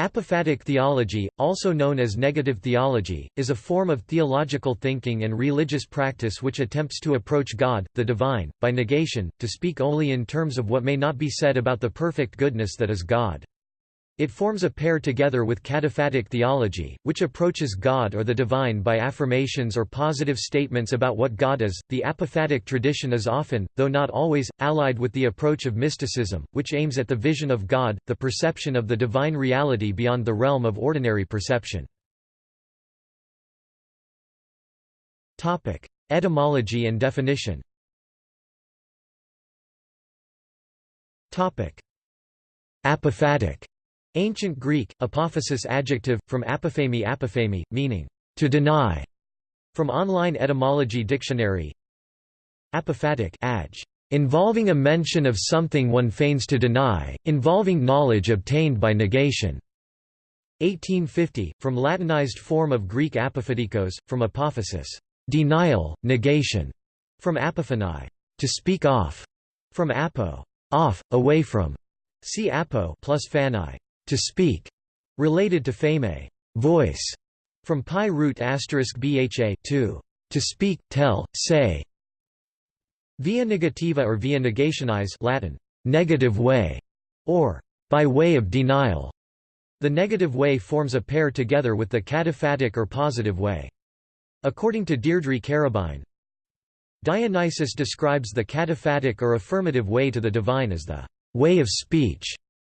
Apophatic theology, also known as negative theology, is a form of theological thinking and religious practice which attempts to approach God, the divine, by negation, to speak only in terms of what may not be said about the perfect goodness that is God. It forms a pair together with cataphatic theology, which approaches God or the divine by affirmations or positive statements about what God is. The apophatic tradition is often, though not always, allied with the approach of mysticism, which aims at the vision of God, the perception of the divine reality beyond the realm of ordinary perception. Topic: Etymology and definition. Topic: Apophatic Ancient Greek, apophasis adjective, from apophemi apophemi, meaning, to deny. From Online Etymology Dictionary Apophatic adj, involving a mention of something one feigns to deny, involving knowledge obtained by negation. 1850, from Latinized form of Greek apophatikos, from apophasis, denial, negation, from apophanai, to speak off, from apo, off, away from, see apo plus phani, to speak, related to fame, voice, from PIE root asterisk bha to, to speak, tell, say. Via negativa or via negationis Latin, negative way, or by way of denial. The negative way forms a pair together with the cataphatic or positive way. According to Deirdre Carabine, Dionysius describes the cataphatic or affirmative way to the divine as the way of speech,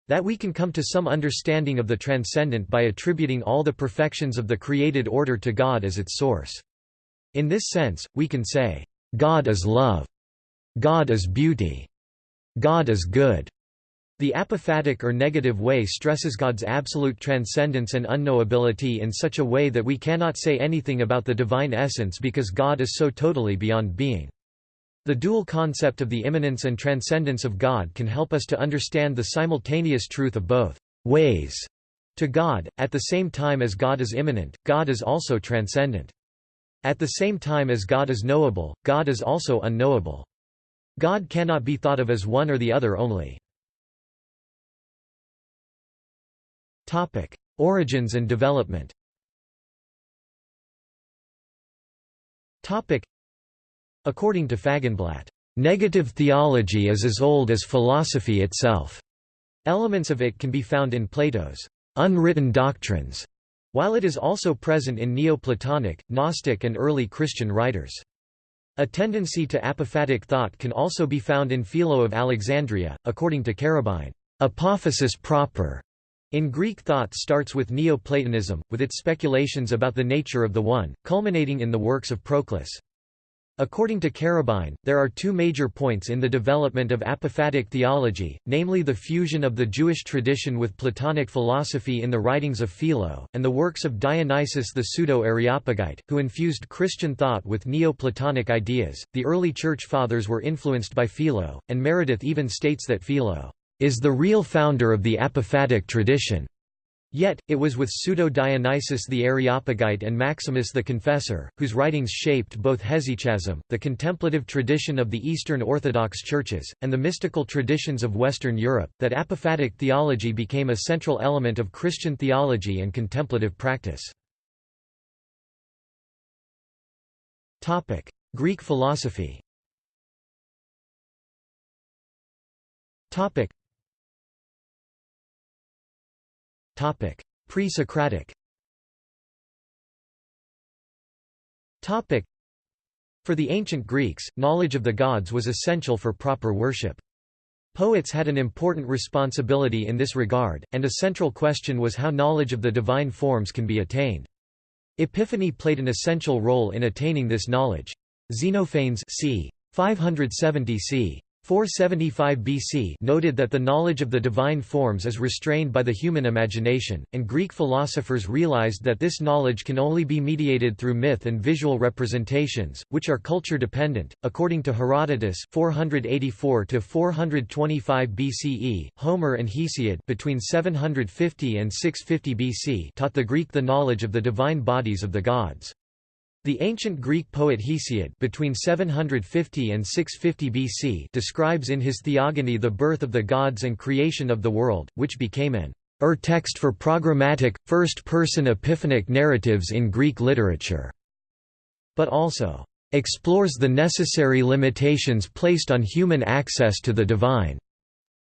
that we can come to some understanding of the transcendent by attributing all the perfections of the created order to God as its source. In this sense, we can say, God is love. God is beauty. God is good. The apophatic or negative way stresses God's absolute transcendence and unknowability in such a way that we cannot say anything about the divine essence because God is so totally beyond being. The dual concept of the immanence and transcendence of God can help us to understand the simultaneous truth of both ways to God, at the same time as God is immanent, God is also transcendent. At the same time as God is knowable, God is also unknowable. God cannot be thought of as one or the other only. Topic. Origins and development According to Fagenblatt, "...negative theology is as old as philosophy itself." Elements of it can be found in Plato's unwritten doctrines, while it is also present in Neoplatonic, Gnostic and early Christian writers. A tendency to apophatic thought can also be found in Philo of Alexandria, according to Carabine. Apophasis proper in Greek thought starts with Neoplatonism, with its speculations about the nature of the One, culminating in the works of Proclus. According to Carabine, there are two major points in the development of apophatic theology, namely the fusion of the Jewish tradition with Platonic philosophy in the writings of Philo, and the works of Dionysius the Pseudo-Areopagite, who infused Christian thought with Neo-Platonic ideas. The early Church Fathers were influenced by Philo, and Meredith even states that Philo is the real founder of the apophatic tradition. Yet, it was with Pseudo-Dionysius the Areopagite and Maximus the Confessor, whose writings shaped both hesychasm, the contemplative tradition of the Eastern Orthodox churches, and the mystical traditions of Western Europe, that apophatic theology became a central element of Christian theology and contemplative practice. Greek philosophy Pre-Socratic For the ancient Greeks, knowledge of the gods was essential for proper worship. Poets had an important responsibility in this regard, and a central question was how knowledge of the divine forms can be attained. Epiphany played an essential role in attaining this knowledge. Xenophanes c. 570 c. 475 BC noted that the knowledge of the divine forms is restrained by the human imagination, and Greek philosophers realized that this knowledge can only be mediated through myth and visual representations, which are culture-dependent. According to Herodotus 484 425 BCE, Homer and Hesiod between 750 and 650 BC taught the Greek the knowledge of the divine bodies of the gods. The ancient Greek poet Hesiod between 750 and 650 BC describes in his Theogony the birth of the gods and creation of the world, which became an ur text for programmatic, first-person epiphanic narratives in Greek literature", but also "...explores the necessary limitations placed on human access to the divine."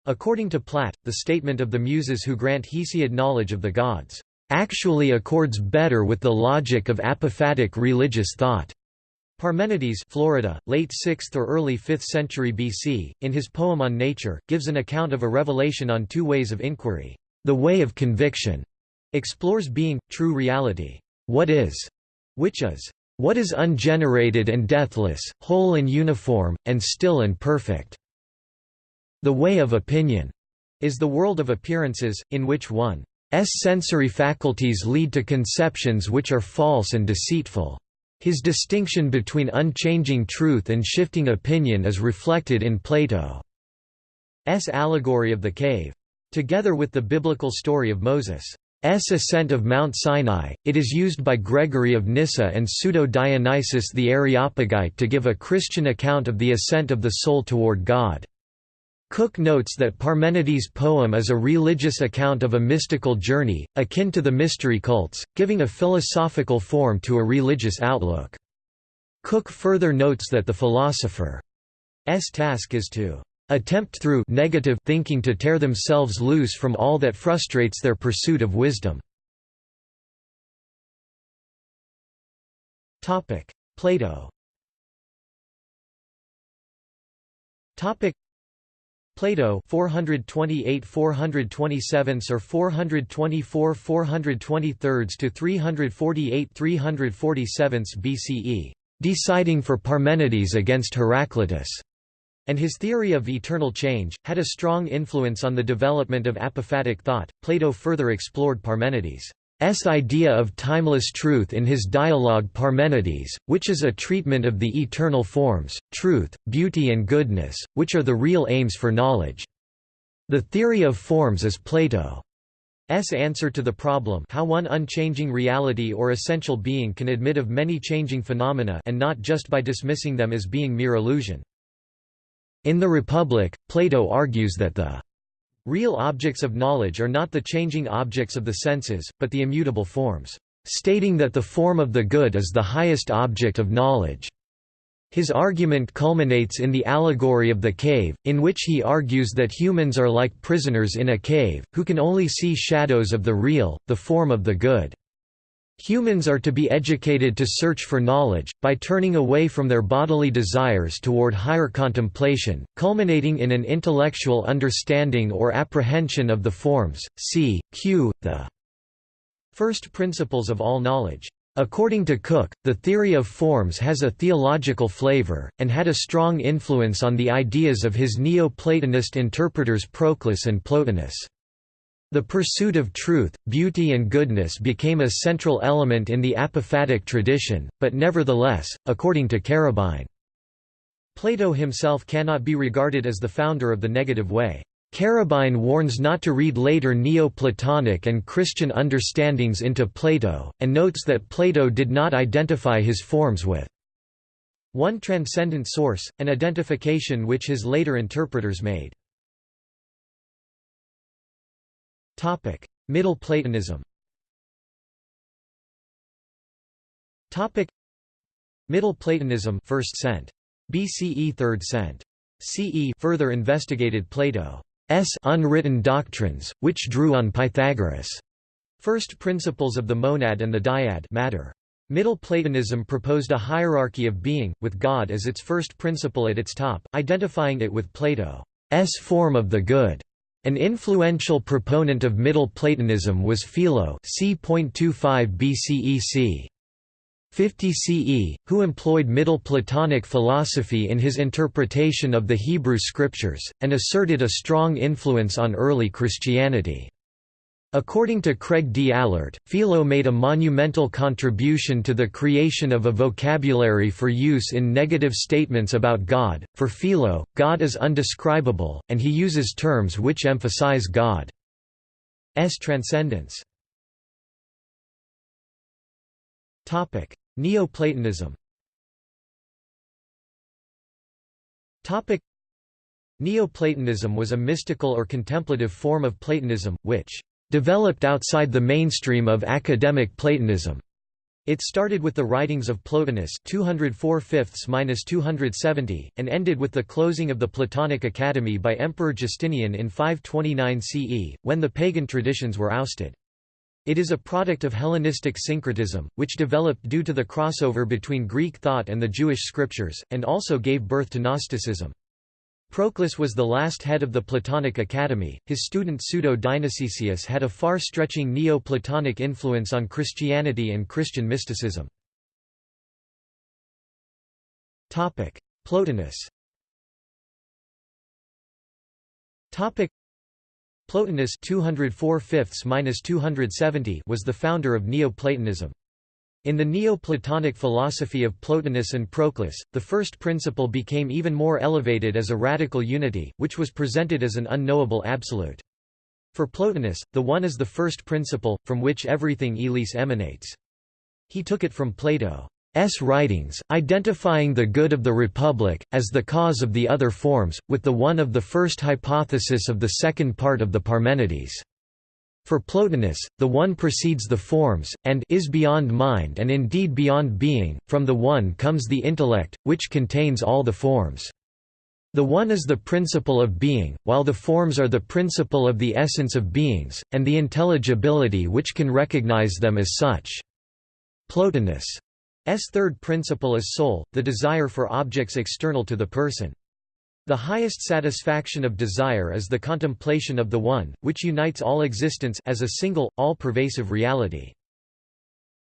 According to Platt, the statement of the Muses who grant Hesiod knowledge of the gods, "...actually accords better with the logic of apophatic religious thought." Parmenides Florida, late 6th or early 5th century BC, in his poem on nature, gives an account of a revelation on two ways of inquiry. The way of conviction explores being, true reality, what is, which is, what is ungenerated and deathless, whole and uniform, and still and perfect. The way of opinion is the world of appearances, in which one's sensory faculties lead to conceptions which are false and deceitful. His distinction between unchanging truth and shifting opinion is reflected in Plato's allegory of the cave. Together with the biblical story of Moses' ascent of Mount Sinai, it is used by Gregory of Nyssa and Pseudo-Dionysius the Areopagite to give a Christian account of the ascent of the soul toward God. Cook notes that Parmenides' poem is a religious account of a mystical journey, akin to the mystery cults, giving a philosophical form to a religious outlook. Cook further notes that the philosopher's task is to attempt through negative thinking to tear themselves loose from all that frustrates their pursuit of wisdom. Plato Plato 428 427 or 424 423 to 348 347 BCE, deciding for Parmenides against Heraclitus, and his theory of eternal change, had a strong influence on the development of apophatic thought. Plato further explored Parmenides' S idea of timeless truth in his dialogue Parmenides, which is a treatment of the eternal forms, truth, beauty and goodness, which are the real aims for knowledge. The theory of forms is Plato's answer to the problem how one unchanging reality or essential being can admit of many changing phenomena and not just by dismissing them as being mere illusion. In the Republic, Plato argues that the Real objects of knowledge are not the changing objects of the senses, but the immutable forms, stating that the form of the good is the highest object of knowledge. His argument culminates in the allegory of the cave, in which he argues that humans are like prisoners in a cave, who can only see shadows of the real, the form of the good. Humans are to be educated to search for knowledge, by turning away from their bodily desires toward higher contemplation, culminating in an intellectual understanding or apprehension of the forms, c. q. the first principles of all knowledge. According to Cook, the theory of forms has a theological flavor, and had a strong influence on the ideas of his Neo-Platonist interpreters Proclus and Plotinus. The pursuit of truth, beauty and goodness became a central element in the apophatic tradition, but nevertheless, according to Carabine, Plato himself cannot be regarded as the founder of the negative way. Carabine warns not to read later Neo-Platonic and Christian understandings into Plato, and notes that Plato did not identify his forms with one transcendent source, an identification which his later interpreters made. Middle Platonism. Topic: Middle Platonism, first cent. BCE, third cent. CE, further investigated Plato's unwritten doctrines, which drew on Pythagoras' first principles of the monad and the dyad matter. Middle Platonism proposed a hierarchy of being, with God as its first principle at its top, identifying it with Plato's form of the good. An influential proponent of Middle Platonism was Philo c.25 BCE c. 50 CE, who employed Middle Platonic philosophy in his interpretation of the Hebrew Scriptures, and asserted a strong influence on early Christianity. According to Craig D. Allert, Philo made a monumental contribution to the creation of a vocabulary for use in negative statements about God. For Philo, God is undescribable, and he uses terms which emphasize God's transcendence. Neoplatonism Neoplatonism was a mystical or contemplative form of Platonism, which developed outside the mainstream of academic Platonism. It started with the writings of Plotinus 204 270 and ended with the closing of the Platonic Academy by Emperor Justinian in 529 CE, when the pagan traditions were ousted. It is a product of Hellenistic syncretism, which developed due to the crossover between Greek thought and the Jewish scriptures, and also gave birth to Gnosticism. Proclus was the last head of the Platonic Academy. His student Pseudo-Dionysius had a far-stretching Neo-Platonic influence on Christianity and Christian mysticism. Plotinus. Plotinus 204 was the founder of Neoplatonism. In the Neoplatonic philosophy of Plotinus and Proclus, the first principle became even more elevated as a radical unity, which was presented as an unknowable absolute. For Plotinus, the One is the first principle, from which everything elis emanates. He took it from Plato's writings, identifying the good of the Republic, as the cause of the other forms, with the one of the first hypothesis of the second part of the Parmenides. For Plotinus, the One precedes the forms, and is beyond mind and indeed beyond being, from the One comes the intellect, which contains all the forms. The One is the principle of being, while the forms are the principle of the essence of beings, and the intelligibility which can recognize them as such. Plotinus' third principle is soul, the desire for objects external to the person. The highest satisfaction of desire is the contemplation of the One, which unites all existence as a single, all-pervasive reality.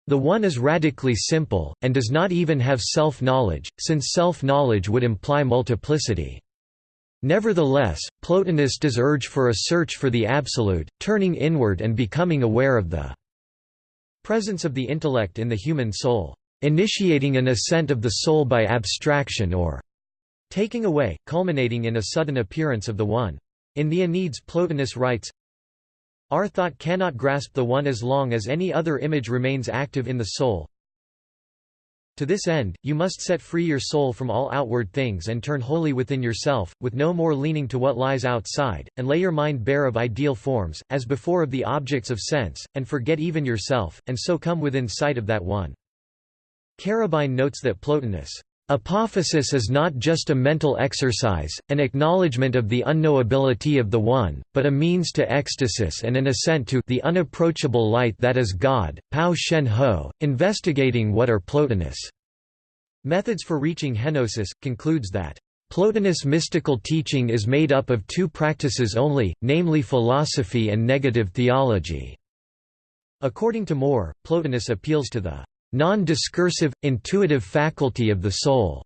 The One is radically simple, and does not even have self-knowledge, since self-knowledge would imply multiplicity. Nevertheless, Plotinus does urge for a search for the Absolute, turning inward and becoming aware of the presence of the intellect in the human soul, initiating an ascent of the soul by abstraction or taking away, culminating in a sudden appearance of the One. In the Enneads Plotinus writes, Our thought cannot grasp the One as long as any other image remains active in the soul. To this end, you must set free your soul from all outward things and turn wholly within yourself, with no more leaning to what lies outside, and lay your mind bare of ideal forms, as before of the objects of sense, and forget even yourself, and so come within sight of that One. Carabine notes that Plotinus' Apophasis is not just a mental exercise, an acknowledgement of the unknowability of the One, but a means to ecstasis and an ascent to the unapproachable light that is God. Pao Shen Ho, investigating what are Plotinus' methods for reaching henosis, concludes that Plotinus mystical teaching is made up of two practices only, namely philosophy and negative theology. According to Moore, Plotinus appeals to the non-discursive, intuitive faculty of the soul,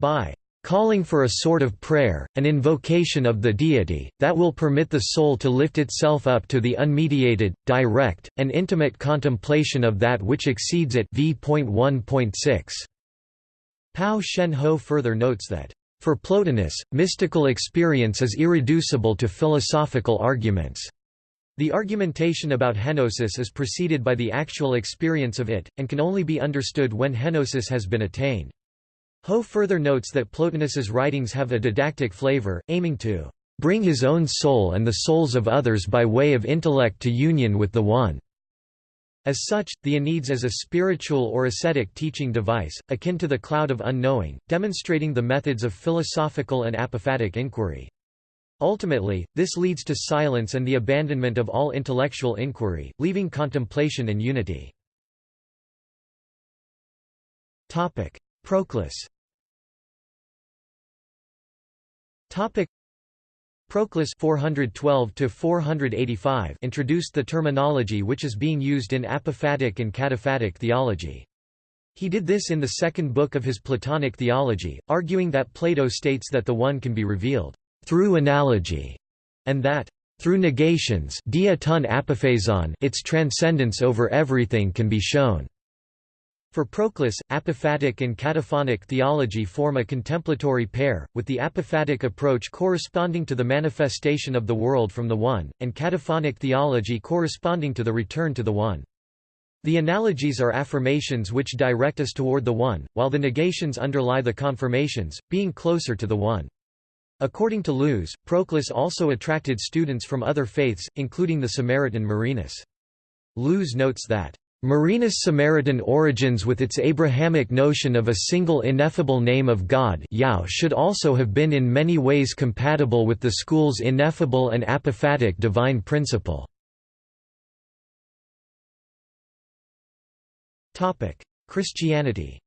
by calling for a sort of prayer, an invocation of the deity, that will permit the soul to lift itself up to the unmediated, direct, and intimate contemplation of that which exceeds it v.1.6. Pao Shen Ho further notes that, for Plotinus, mystical experience is irreducible to philosophical arguments. The argumentation about henosis is preceded by the actual experience of it, and can only be understood when henosis has been attained. Ho further notes that Plotinus's writings have a didactic flavor, aiming to bring his own soul and the souls of others by way of intellect to union with the One. As such, the Enneads is a spiritual or ascetic teaching device, akin to the cloud of unknowing, demonstrating the methods of philosophical and apophatic inquiry. Ultimately, this leads to silence and the abandonment of all intellectual inquiry, leaving contemplation and unity. Proclus Proclus 412 introduced the terminology which is being used in apophatic and cataphatic theology. He did this in the second book of his Platonic theology, arguing that Plato states that the One can be revealed through analogy, and that through negations its transcendence over everything can be shown. For Proclus, apophatic and cataphatic theology form a contemplatory pair, with the apophatic approach corresponding to the manifestation of the world from the One, and cataphatic theology corresponding to the return to the One. The analogies are affirmations which direct us toward the One, while the negations underlie the confirmations, being closer to the One. According to Lewes, Proclus also attracted students from other faiths, including the Samaritan Marinus. Lewes notes that Marinus' Samaritan origins with its Abrahamic notion of a single ineffable name of God should also have been in many ways compatible with the school's ineffable and apophatic divine principle. Christianity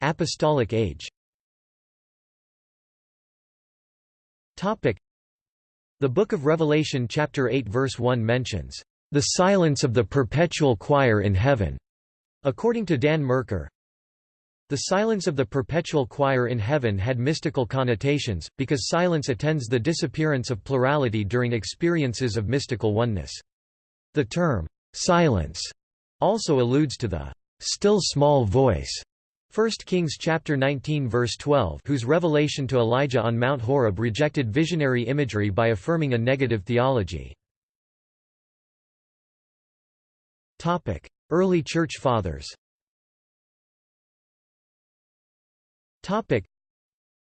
Apostolic age The Book of Revelation chapter 8 verse 1 mentions, "...the silence of the perpetual choir in heaven." According to Dan Merkur, the silence of the perpetual choir in heaven had mystical connotations, because silence attends the disappearance of plurality during experiences of mystical oneness. The term, silence, also alludes to the still small voice 1 Kings chapter 19 verse 12 whose revelation to Elijah on Mount Horeb rejected visionary imagery by affirming a negative theology. Early Church Fathers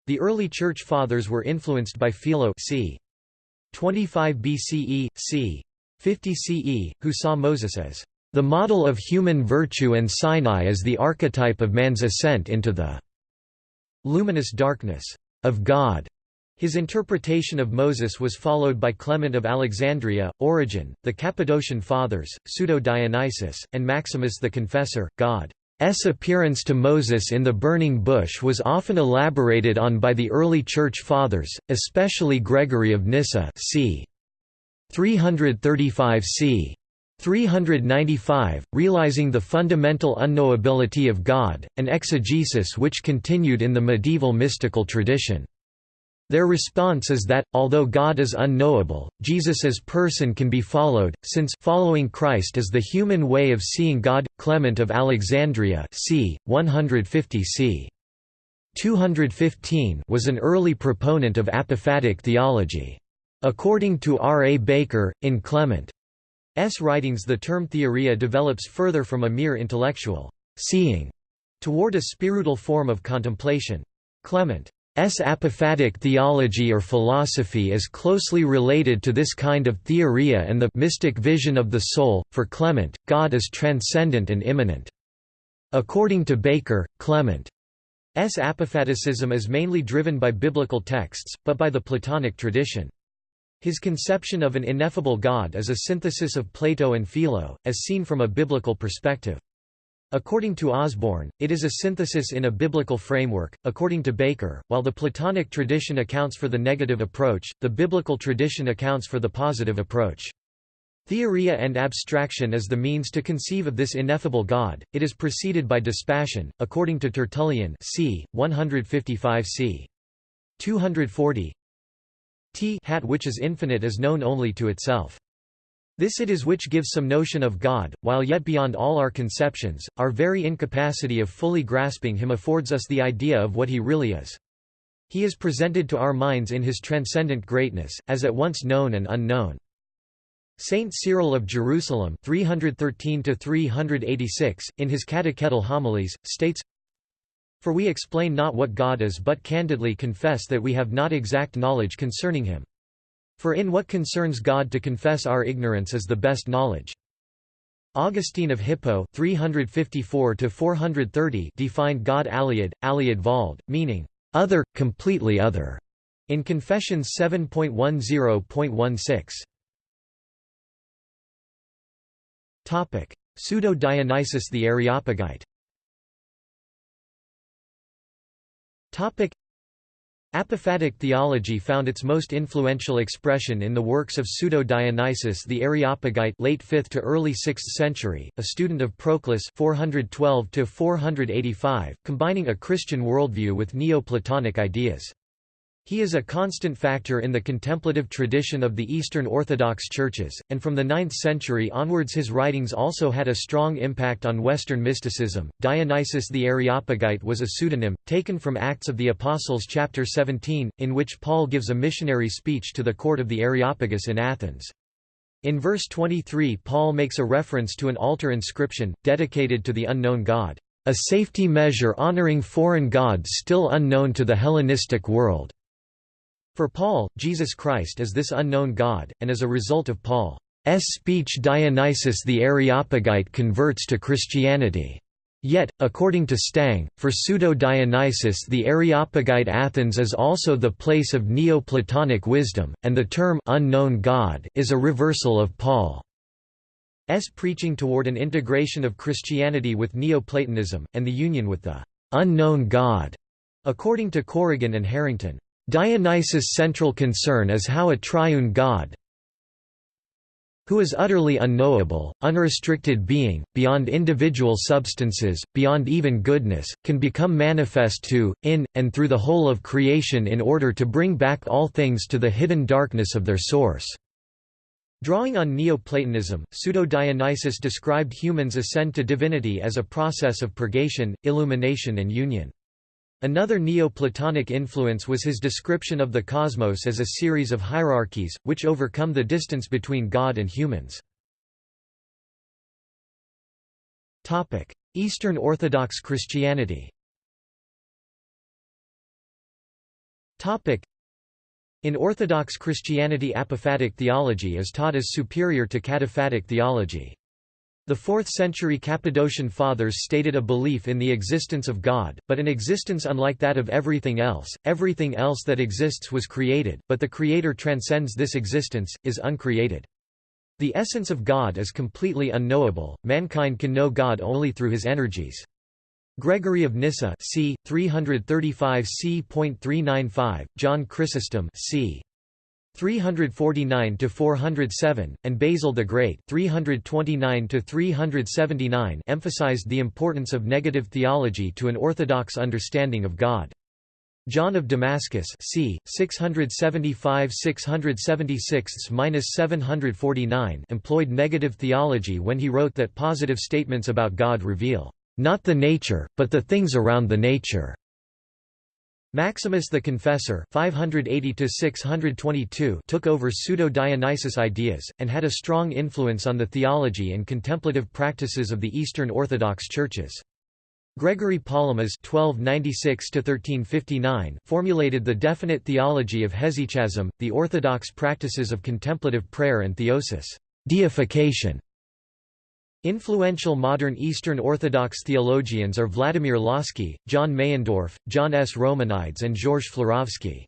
The early Church Fathers were influenced by Philo c. 25 BCE, c. 50 CE, who saw Moses as the model of human virtue and Sinai is the archetype of man's ascent into the luminous darkness of God. His interpretation of Moses was followed by Clement of Alexandria, Origen, the Cappadocian Fathers, Pseudo-Dionysius, and Maximus the Confessor. God's appearance to Moses in the burning bush was often elaborated on by the early Church Fathers, especially Gregory of Nyssa c. 335 c. 395, realizing the fundamental unknowability of God, an exegesis which continued in the medieval mystical tradition. Their response is that, although God is unknowable, Jesus as person can be followed, since following Christ is the human way of seeing God. Clement of Alexandria c. 150 c. 215 was an early proponent of apophatic theology. According to R. A. Baker, in Clement S writings the term theoria develops further from a mere intellectual seeing toward a spiritual form of contemplation. Clement's apophatic theology or philosophy is closely related to this kind of theoria and the mystic vision of the soul. For Clement, God is transcendent and immanent. According to Baker, Clement's apophaticism is mainly driven by biblical texts, but by the Platonic tradition. His conception of an ineffable God is a synthesis of Plato and Philo, as seen from a biblical perspective. According to Osborn, it is a synthesis in a biblical framework. According to Baker, while the Platonic tradition accounts for the negative approach, the biblical tradition accounts for the positive approach. Theoria and abstraction is the means to conceive of this ineffable God. It is preceded by dispassion, according to Tertullian, c. 155 c. 240 t hat which is infinite is known only to itself. This it is which gives some notion of God, while yet beyond all our conceptions, our very incapacity of fully grasping him affords us the idea of what he really is. He is presented to our minds in his transcendent greatness, as at once known and unknown. Saint Cyril of Jerusalem 313 in his catechetical homilies, states, for we explain not what God is but candidly confess that we have not exact knowledge concerning him. For in what concerns God to confess our ignorance is the best knowledge. Augustine of Hippo 354 defined God aliud, aliud valde, meaning, other, completely other, in Confessions 7.10.6. Pseudo-Dionysius the Areopagite Apophatic theology found its most influential expression in the works of Pseudo-Dionysius the Areopagite late 5th to early 6th century, a student of Proclus 412 combining a Christian worldview with Neoplatonic ideas. He is a constant factor in the contemplative tradition of the Eastern Orthodox churches, and from the 9th century onwards his writings also had a strong impact on Western mysticism. Dionysius the Areopagite was a pseudonym, taken from Acts of the Apostles chapter 17, in which Paul gives a missionary speech to the court of the Areopagus in Athens. In verse 23 Paul makes a reference to an altar inscription, dedicated to the unknown God, a safety measure honoring foreign gods still unknown to the Hellenistic world. For Paul, Jesus Christ is this unknown God, and as a result of Paul's speech Dionysius the Areopagite converts to Christianity. Yet, according to Stang, for Pseudo-Dionysius the Areopagite Athens is also the place of Neoplatonic wisdom, and the term «unknown God» is a reversal of Paul's preaching toward an integration of Christianity with Neoplatonism, and the union with the «unknown God», according to Corrigan and Harrington. Dionysius' central concern is how a triune God, who is utterly unknowable, unrestricted being, beyond individual substances, beyond even goodness, can become manifest to, in, and through the whole of creation in order to bring back all things to the hidden darkness of their source." Drawing on Neoplatonism, Pseudo-Dionysius described humans' ascent to divinity as a process of purgation, illumination and union. Another Neoplatonic influence was his description of the cosmos as a series of hierarchies, which overcome the distance between God and humans. Eastern Orthodox Christianity in Orthodox Christianity apophatic theology is taught as superior to cataphatic theology. The 4th-century Cappadocian Fathers stated a belief in the existence of God, but an existence unlike that of everything else. Everything else that exists was created, but the Creator transcends this existence, is uncreated. The essence of God is completely unknowable, mankind can know God only through his energies. Gregory of Nyssa c. 335 c.395, John Chrysostom c. 349 to 407 and Basil the Great 329 to 379 emphasized the importance of negative theology to an orthodox understanding of God. John of Damascus c. 675–676–749 employed negative theology when he wrote that positive statements about God reveal, "...not the nature, but the things around the nature." Maximus the Confessor 580 took over pseudo-Dionysius ideas, and had a strong influence on the theology and contemplative practices of the Eastern Orthodox churches. Gregory Palamas (1296–1359) formulated the definite theology of hesychasm, the orthodox practices of contemplative prayer and theosis, deification, Influential modern Eastern Orthodox theologians are Vladimir Lossky, John Meyendorff, John S. Romanides and Georges Florovsky.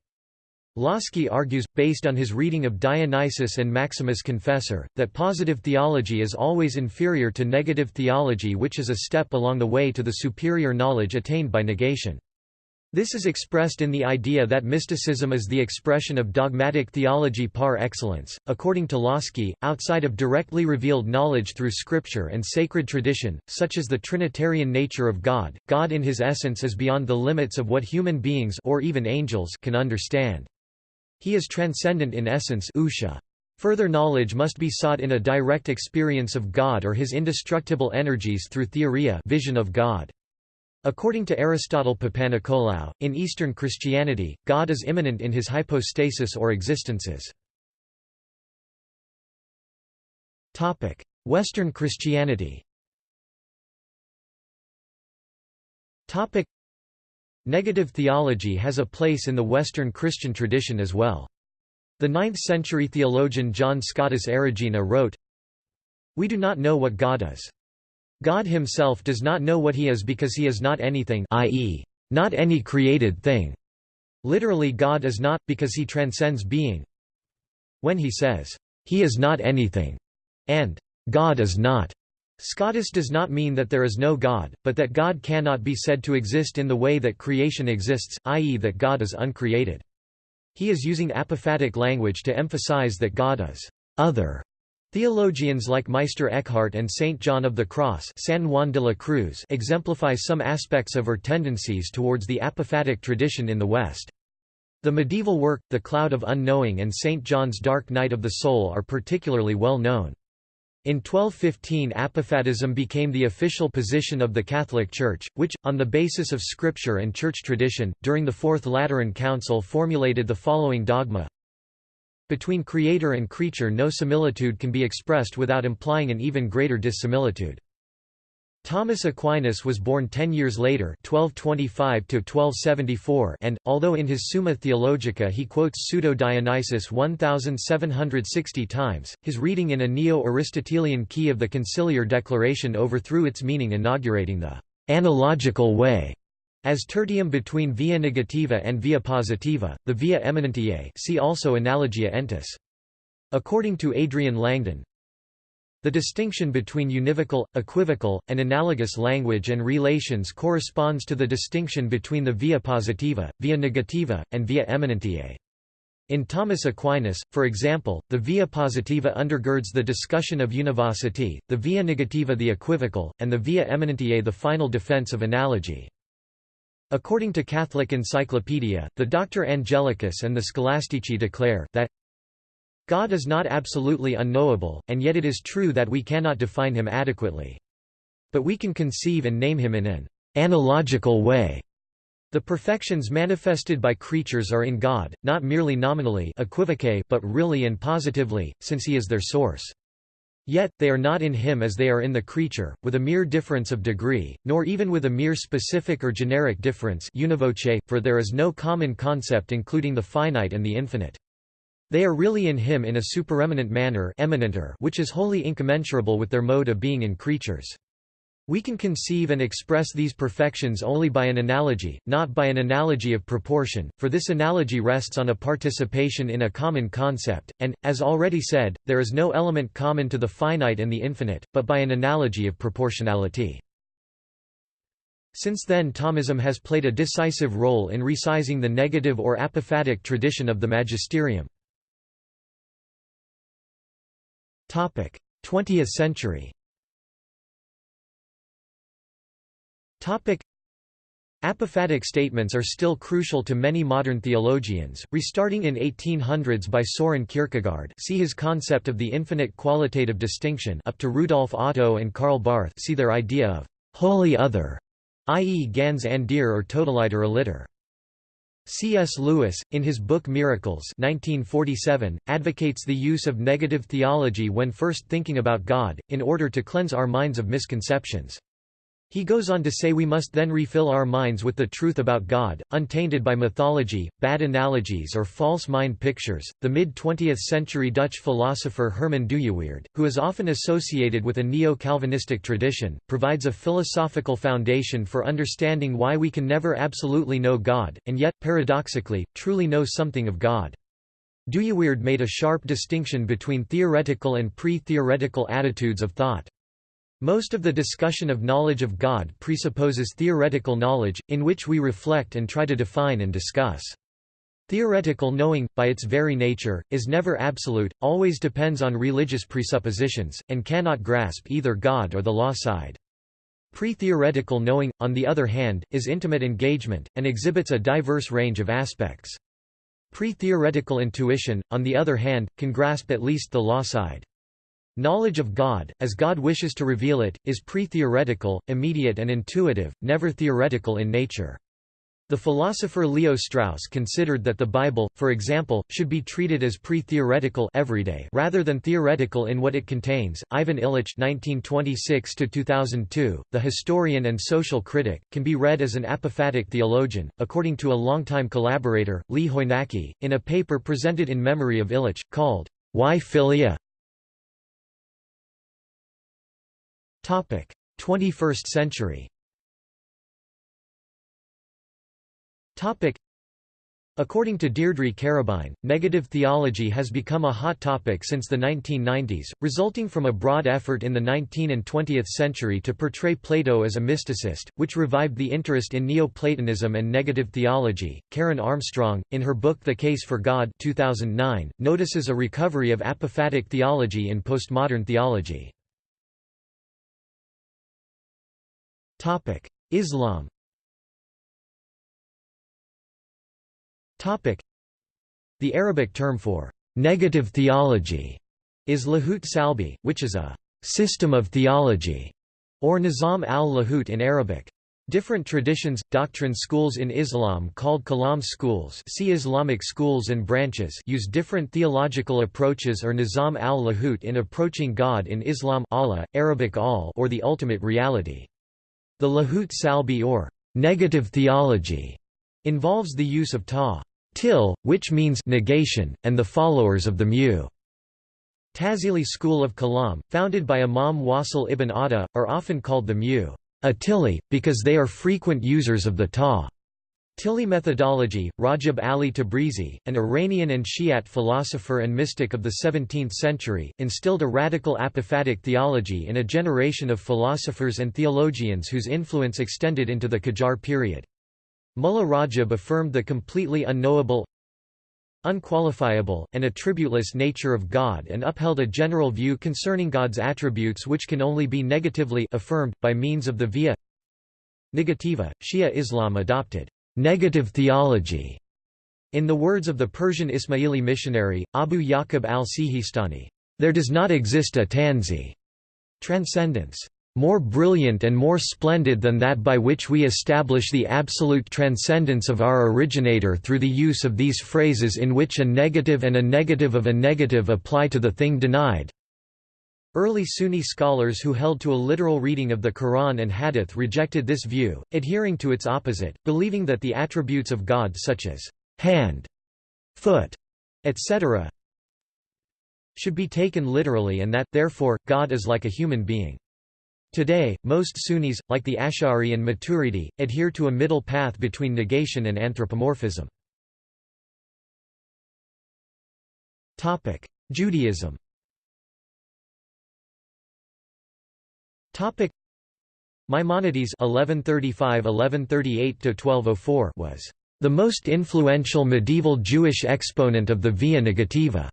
Lossky argues, based on his reading of Dionysius and Maximus Confessor, that positive theology is always inferior to negative theology which is a step along the way to the superior knowledge attained by negation. This is expressed in the idea that mysticism is the expression of dogmatic theology par excellence. According to Lossky, outside of directly revealed knowledge through scripture and sacred tradition, such as the Trinitarian nature of God, God in his essence is beyond the limits of what human beings or even angels can understand. He is transcendent in essence ousia. Further knowledge must be sought in a direct experience of God or his indestructible energies through theoria vision of God. According to Aristotle Papanikolaou, in Eastern Christianity, God is immanent in his hypostasis or existences. Western Christianity Negative theology has a place in the Western Christian tradition as well. The 9th-century theologian John Scotus Erigena wrote, We do not know what God is. God himself does not know what he is because he is not anything i.e., not any created thing. Literally God is not, because he transcends being. When he says, he is not anything, and God is not, Scotus does not mean that there is no God, but that God cannot be said to exist in the way that creation exists, i.e. that God is uncreated. He is using apophatic language to emphasize that God is other, Theologians like Meister Eckhart and Saint John of the Cross San Juan de la Cruz exemplify some aspects of or tendencies towards the apophatic tradition in the West. The medieval work, The Cloud of Unknowing and St. John's Dark Night of the Soul are particularly well known. In 1215 apophatism became the official position of the Catholic Church, which, on the basis of scripture and church tradition, during the Fourth Lateran Council formulated the following dogma Between creator and creature no similitude can be expressed without implying an even greater dissimilitude. Thomas Aquinas was born ten years later 1225 and, although in his Summa Theologica he quotes Pseudo-Dionysius 1,760 times, his reading in a Neo-Aristotelian key of the Conciliar Declaration overthrew its meaning inaugurating the «analogical way» as tertium between via negativa and via positiva, the via eminentiae see also Analogia entis. According to Adrian Langdon, the distinction between univocal, equivocal, and analogous language and relations corresponds to the distinction between the via positiva, via negativa, and via eminentiae. In Thomas Aquinas, for example, the via positiva undergirds the discussion of univocity, the via negativa the equivocal, and the via eminentiae the final defense of analogy. According to Catholic Encyclopedia, the Doctor Angelicus and the Scholastici declare, that God is not absolutely unknowable, and yet it is true that we cannot define him adequately. But we can conceive and name him in an analogical way. The perfections manifested by creatures are in God, not merely nominally but really and positively, since he is their source. Yet, they are not in him as they are in the creature, with a mere difference of degree, nor even with a mere specific or generic difference univoce, for there is no common concept including the finite and the infinite. They are really in him in a supereminent manner which is wholly incommensurable with their mode of being in creatures. We can conceive and express these perfections only by an analogy, not by an analogy of proportion, for this analogy rests on a participation in a common concept, and, as already said, there is no element common to the finite and the infinite, but by an analogy of proportionality. Since then Thomism has played a decisive role in resizing the negative or apophatic tradition of the magisterium. 20th century Apophatic statements are still crucial to many modern theologians, restarting in 1800s by Soren Kierkegaard see his concept of the infinite qualitative distinction up to Rudolf Otto and Karl Barth see their idea of «holy other», i.e. ganz anderer or totaliter aliter. C.S. Lewis, in his book Miracles 1947, advocates the use of negative theology when first thinking about God, in order to cleanse our minds of misconceptions. He goes on to say we must then refill our minds with the truth about God, untainted by mythology, bad analogies or false mind pictures. The mid 20th century Dutch philosopher Herman Dooyeweerd, who is often associated with a neo Calvinistic tradition, provides a philosophical foundation for understanding why we can never absolutely know God, and yet, paradoxically, truly know something of God. Dooyeweerd made a sharp distinction between theoretical and pre theoretical attitudes of thought. Most of the discussion of knowledge of God presupposes theoretical knowledge, in which we reflect and try to define and discuss. Theoretical knowing, by its very nature, is never absolute, always depends on religious presuppositions, and cannot grasp either God or the law side. Pre-theoretical knowing, on the other hand, is intimate engagement, and exhibits a diverse range of aspects. Pre-theoretical intuition, on the other hand, can grasp at least the law side. Knowledge of God, as God wishes to reveal it, is pre-theoretical, immediate and intuitive, never theoretical in nature. The philosopher Leo Strauss considered that the Bible, for example, should be treated as pre-theoretical everyday rather than theoretical in what it contains. Ivan Illich (1926–2002), the historian and social critic, can be read as an apophatic theologian, according to a longtime collaborator, Lee Hoinacki, in a paper presented in memory of Illich, called "Why Philia?" 21st century According to Deirdre Carabine, negative theology has become a hot topic since the 1990s, resulting from a broad effort in the 19th and 20th century to portray Plato as a mysticist, which revived the interest in Neoplatonism and negative theology. Karen Armstrong, in her book The Case for God 2009, notices a recovery of apophatic theology in postmodern theology. Islam Topic: The Arabic term for negative theology is lahut salbi, which is a system of theology, or nizam al-lahut in Arabic. Different traditions, doctrine schools in Islam called Kalam schools see Islamic schools and branches use different theological approaches or Nizam al-Lahut in approaching God in Islam Allah, Arabic al or the ultimate reality. The Lahut Salbi or negative theology involves the use of ta til, which means negation, and the followers of the mu. Tazili school of Kalam, founded by Imam Wasil ibn Atta, are often called the mu. Atili, because they are frequent users of the ta. Tili methodology, Rajab Ali Tabrizi, an Iranian and Shiite philosopher and mystic of the 17th century, instilled a radical apophatic theology in a generation of philosophers and theologians whose influence extended into the Qajar period. Mullah Rajab affirmed the completely unknowable, unqualifiable, and attributeless nature of God and upheld a general view concerning God's attributes which can only be negatively affirmed, by means of the via negativa. Shia Islam adopted negative theology. In the words of the Persian Ismaili missionary, Abu Yaqub al-Sijistani, there does not exist a tanzih transcendence more brilliant and more splendid than that by which we establish the absolute transcendence of our originator through the use of these phrases in which a negative and a negative of a negative apply to the thing denied. Early Sunni scholars who held to a literal reading of the Quran and Hadith rejected this view, adhering to its opposite, believing that the attributes of God such as hand, foot, etc. should be taken literally and that, therefore, God is like a human being. Today, most Sunnis, like the Ash'ari and Maturidi, adhere to a middle path between negation and anthropomorphism. Judaism Maimonides (1135–1138–1204) was the most influential medieval Jewish exponent of the Via Negativa.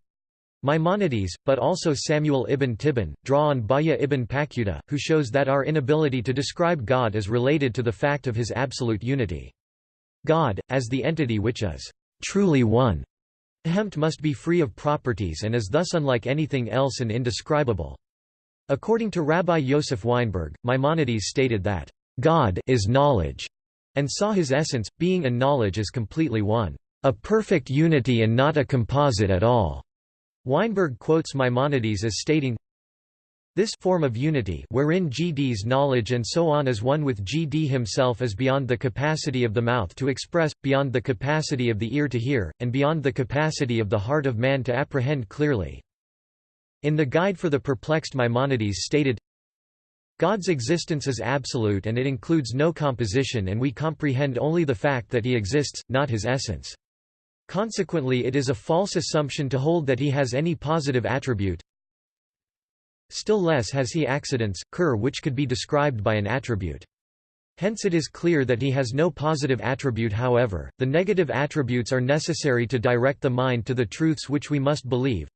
Maimonides, but also Samuel ibn Tibbon, draw on Bahya ibn Paquda, who shows that our inability to describe God is related to the fact of his absolute unity. God, as the entity which is truly one, Hempt must be free of properties and is thus unlike anything else and indescribable. According to Rabbi Yosef Weinberg, Maimonides stated that, "...God is knowledge," and saw his essence, being and knowledge as completely one, "...a perfect unity and not a composite at all." Weinberg quotes Maimonides as stating, this form of unity wherein GD's knowledge and so on is one with GD himself is beyond the capacity of the mouth to express, beyond the capacity of the ear to hear, and beyond the capacity of the heart of man to apprehend clearly. In the Guide for the Perplexed Maimonides stated, God's existence is absolute and it includes no composition and we comprehend only the fact that he exists, not his essence. Consequently it is a false assumption to hold that he has any positive attribute. Still less has he accidents, cur which could be described by an attribute. Hence it is clear that he has no positive attribute however, the negative attributes are necessary to direct the mind to the truths which we must believe.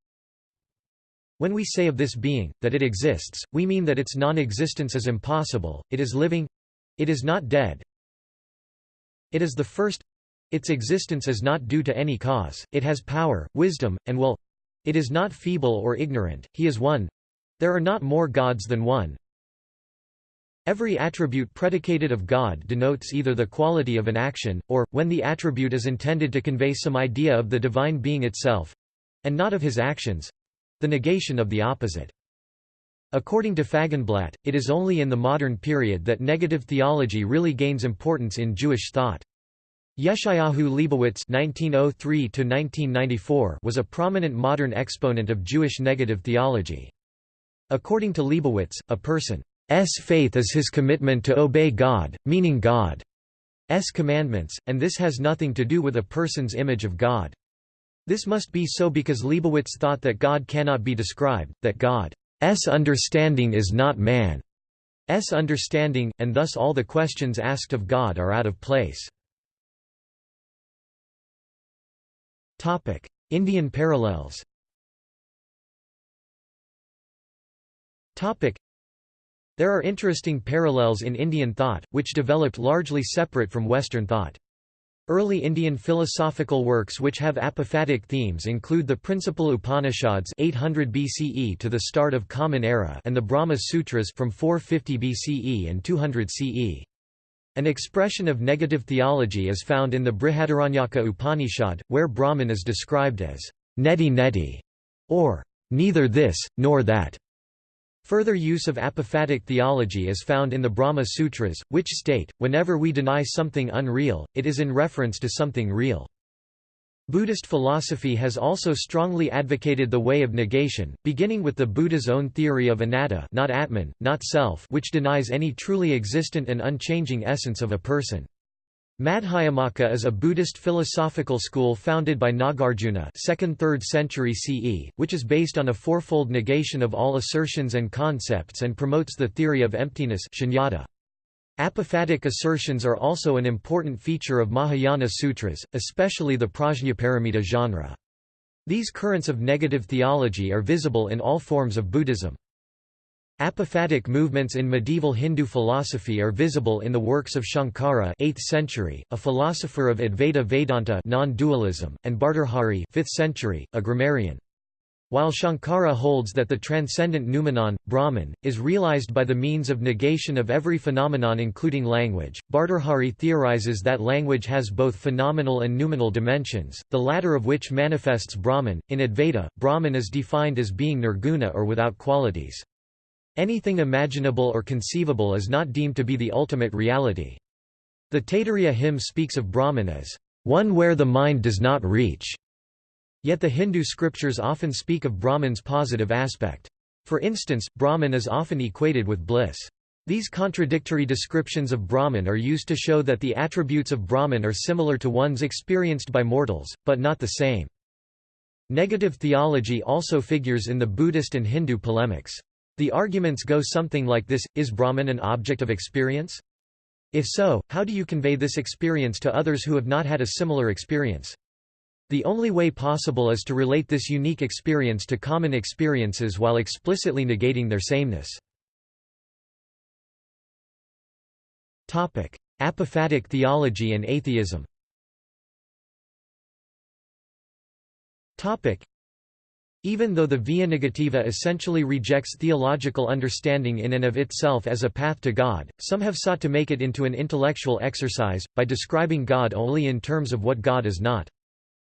When we say of this being, that it exists, we mean that its non-existence is impossible, it is living it is not dead it is the first its existence is not due to any cause, it has power, wisdom, and will. It is not feeble or ignorant, he is one. There are not more gods than one. Every attribute predicated of God denotes either the quality of an action, or, when the attribute is intended to convey some idea of the divine being itself—and not of his actions—the negation of the opposite. According to Fagenblatt, it is only in the modern period that negative theology really gains importance in Jewish thought. Yeshayahu Leibowitz (1903–1994) was a prominent modern exponent of Jewish negative theology. According to Leibowitz, a person's faith is his commitment to obey God, meaning God's commandments, and this has nothing to do with a person's image of God. This must be so because Leibowitz thought that God cannot be described, that God's understanding is not man's understanding, and thus all the questions asked of God are out of place. Indian parallels. There are interesting parallels in Indian thought, which developed largely separate from Western thought. Early Indian philosophical works which have apophatic themes include the Principal Upanishads 800 BCE to the start of Common Era and the Brahma Sutras from 450 BCE and 200 CE. An expression of negative theology is found in the Brihadaranyaka Upanishad, where Brahman is described as neti neti, or neither this, nor that. Further use of apophatic theology is found in the Brahma Sutras, which state, whenever we deny something unreal, it is in reference to something real. Buddhist philosophy has also strongly advocated the way of negation, beginning with the Buddha's own theory of anatta not atman, not self which denies any truly existent and unchanging essence of a person. Madhyamaka is a Buddhist philosophical school founded by Nagarjuna 2nd–3rd century CE, which is based on a fourfold negation of all assertions and concepts and promotes the theory of emptiness shunyata. Apophatic assertions are also an important feature of Mahayana sutras, especially the Prajnaparamita genre. These currents of negative theology are visible in all forms of Buddhism. Apophatic movements in medieval Hindu philosophy are visible in the works of Shankara 8th century, a philosopher of Advaita Vedanta non-dualism, and Bhartrhari 5th century, a grammarian. While Shankara holds that the transcendent noumenon, Brahman, is realized by the means of negation of every phenomenon including language, Bhartrhari theorizes that language has both phenomenal and noumenal dimensions, the latter of which manifests Brahman. In Advaita, Brahman is defined as being nirguna or without qualities. Anything imaginable or conceivable is not deemed to be the ultimate reality. The Taittiriya hymn speaks of Brahman as, one where the mind does not reach. Yet the Hindu scriptures often speak of Brahman's positive aspect. For instance, Brahman is often equated with bliss. These contradictory descriptions of Brahman are used to show that the attributes of Brahman are similar to ones experienced by mortals, but not the same. Negative theology also figures in the Buddhist and Hindu polemics. The arguments go something like this, is Brahman an object of experience? If so, how do you convey this experience to others who have not had a similar experience? The only way possible is to relate this unique experience to common experiences while explicitly negating their sameness. Apophatic theology and atheism even though the Via Negativa essentially rejects theological understanding in and of itself as a path to God, some have sought to make it into an intellectual exercise, by describing God only in terms of what God is not.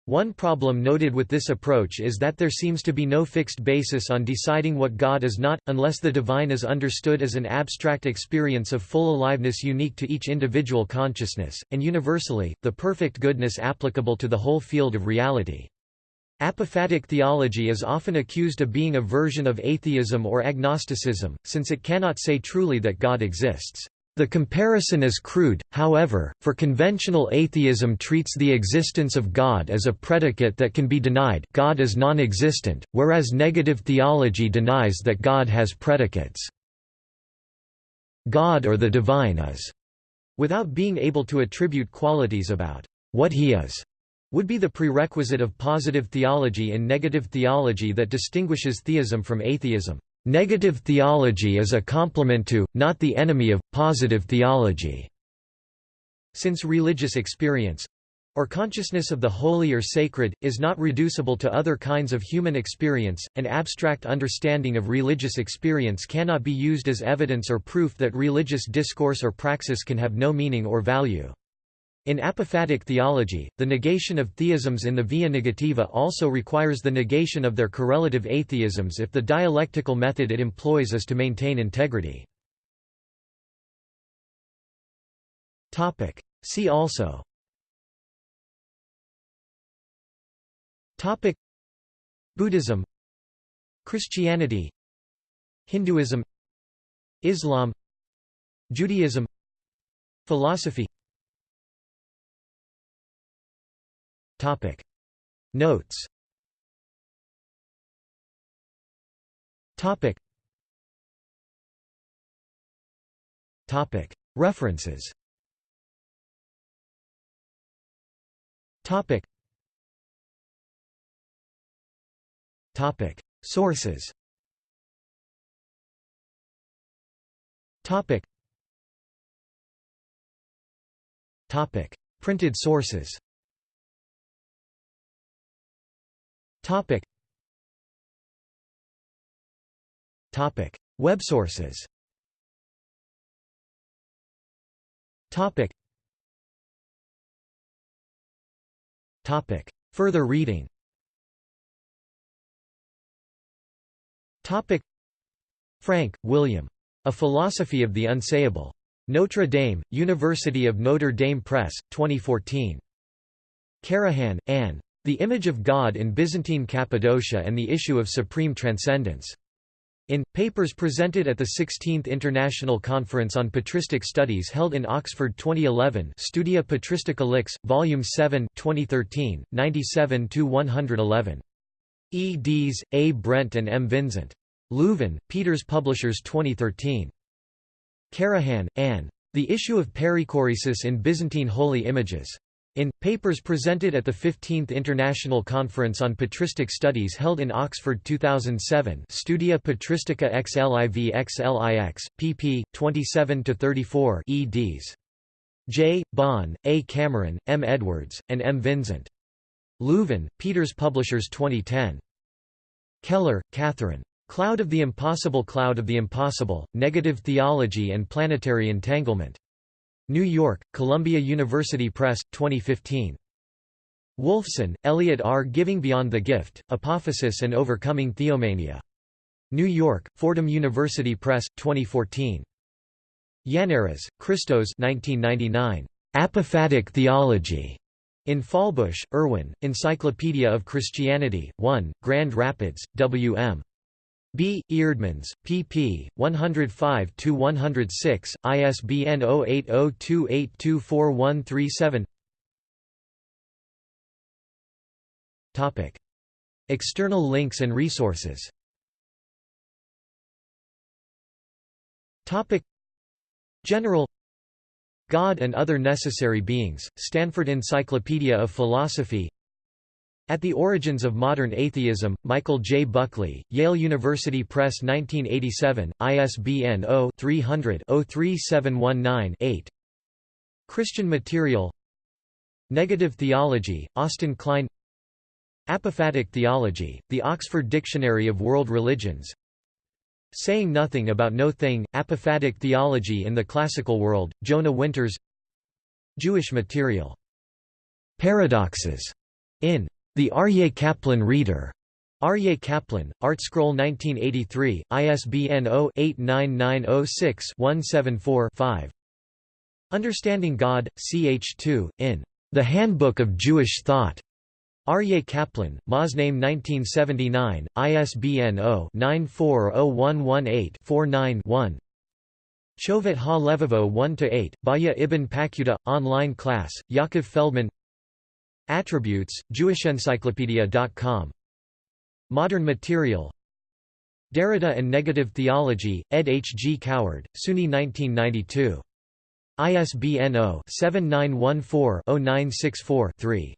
One problem noted with this approach is that there seems to be no fixed basis on deciding what God is not, unless the divine is understood as an abstract experience of full aliveness unique to each individual consciousness, and universally, the perfect goodness applicable to the whole field of reality. Apophatic theology is often accused of being a version of atheism or agnosticism, since it cannot say truly that God exists. The comparison is crude, however, for conventional atheism treats the existence of God as a predicate that can be denied God is non-existent, whereas negative theology denies that God has predicates. God or the divine is, without being able to attribute qualities about what he is, would be the prerequisite of positive theology and negative theology that distinguishes theism from atheism. Negative theology is a complement to, not the enemy of, positive theology. Since religious experience or consciousness of the holy or sacred, is not reducible to other kinds of human experience, an abstract understanding of religious experience cannot be used as evidence or proof that religious discourse or praxis can have no meaning or value. In apophatic theology, the negation of theisms in the via negativa also requires the negation of their correlative atheisms if the dialectical method it employs is to maintain integrity. See also. Buddhism. Christianity. Hinduism. Islam. Judaism. Philosophy Topic. Notes. Topic. Topic. References. Topic. Topic. Sources. Topic. Topic. Printed sources Topic. Topic. Web sources Topic. Topic. Further reading Topic. Frank, William. A Philosophy of the Unsayable. Notre Dame, University of Notre Dame Press, 2014. Karahan, Anne. The Image of God in Byzantine Cappadocia and the Issue of Supreme Transcendence. In, papers presented at the 16th International Conference on Patristic Studies held in Oxford 2011 Studia Patristica Lix, Volume 7 2013, 97–111. eds. A. Brent and M. Vincent. Leuven, Peeters Publishers 2013. Karahan, Anne. The Issue of Perichoresis in Byzantine Holy Images. In, papers presented at the 15th International Conference on Patristic Studies held in Oxford 2007 Studia Patristica XLIV XLIX, pp. 27–34 eds. J. Bond, A. Cameron, M. Edwards, and M. Vincent. Leuven, Peeters Publishers 2010. Keller, Catherine. Cloud of the Impossible Cloud of the Impossible, Negative Theology and Planetary Entanglement. New York, Columbia University Press, 2015. Wolfson, Elliot R. Giving Beyond the Gift, Apophasis and Overcoming Theomania. New York, Fordham University Press, 2014. Yannaras, Christos 1999. Apophatic Theology. In Fahlbusch, Erwin, Encyclopedia of Christianity, 1, Grand Rapids, W.M. B. Eerdmans, pp. 105–106, ISBN 0802824137 External links and resources. General. God and Other Necessary Beings, Stanford Encyclopedia of Philosophy at the Origins of Modern Atheism, Michael J. Buckley, Yale University Press 1987, ISBN 0-300-03719-8 Christian Material Negative Theology, Austin Cline Apophatic Theology, The Oxford Dictionary of World Religions Saying Nothing About No Thing, Apophatic Theology in the Classical World, Jonah Winters Jewish Material. Paradoxes, in the Aryeh Kaplan Reader. Aryeh Kaplan, ArtScroll 1983, ISBN 0-89906-174-5. Understanding God, ch2, in The Handbook of Jewish Thought. Aryeh Kaplan, Moznaim 1979, ISBN 0-940118-49-1. Chovet ha-Levavo 1-8, Bahya ibn Paquda, online class, Yaakov Feldman Attributes, JewishEncyclopedia.com Modern Material Derrida and Negative Theology, ed. H. G. Coward, SUNY 1992. ISBN 0-7914-0964-3.